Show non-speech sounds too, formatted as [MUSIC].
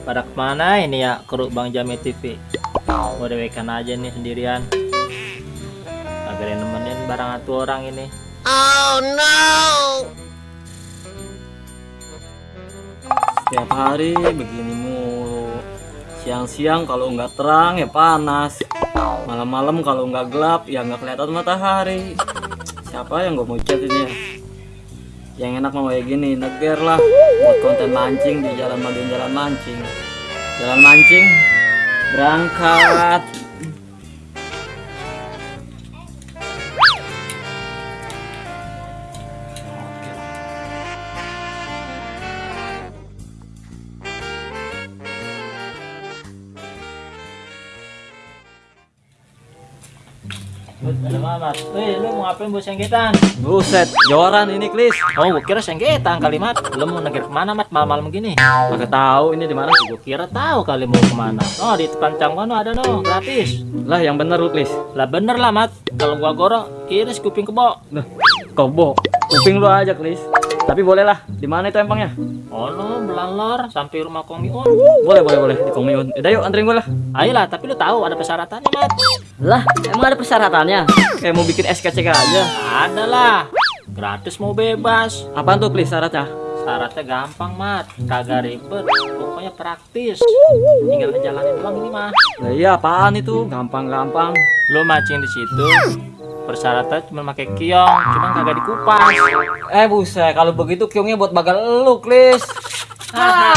Pada ke mana ini ya kru Bang Jami TV? Mau dewekan aja nih sendirian. Agar nemenin barang atu orang ini. Setiap hari begini mulu. Siang-siang kalau nggak terang ya panas. Malam-malam kalau nggak gelap ya nggak kelihatan matahari. Siapa yang gue mau chat ini ya? Yang enak mau kayak gini, neger lah buat konten mancing di jalan Madun jalan mancing. Jalan mancing berangkat. Ada mamat. Wih, lu mau ngapain bos sengketan? Buset, joran ini Klis. Oh, gua kira sengketan kalimat. Lu mau negir ke mana mat malam-malam gini? Agak tahu ini di mana. Gua kira tahu kali mau ke mana. Oh, di depan cangkono ada no, gratis. Lah yang bener lu Klis. Lah bener lah mat. Kalau gua gorong, iris kuping kebo. Nah, kobo. Kuping lu aja Klis. Tapi boleh lah. Di mana itu empangnya? Oh no, belalor sampai rumah Kong Miun. Boleh, boleh, boleh. Di Komiun. Udah yuk anterin gue lah. Ayolah, tapi lu tahu ada persyaratannya mat. Lah, emang ada persyaratannya? Kayak mau bikin SKCK aja. Ada lah. Gratis mau bebas. Apaan tuh Klis syaratnya? Syaratnya gampang mat, kagak ribet, pokoknya praktis. Tinggal ngejalanin doang ini mah. Lah iya apaan itu? Gampang-gampang. Lu mancing di situ, persyaratan cuma pakai kiong, cuma kagak dikupas. Eh buset, kalau begitu kiongnya buat bagal lu, Klis. [LAUGHS] Hahaha.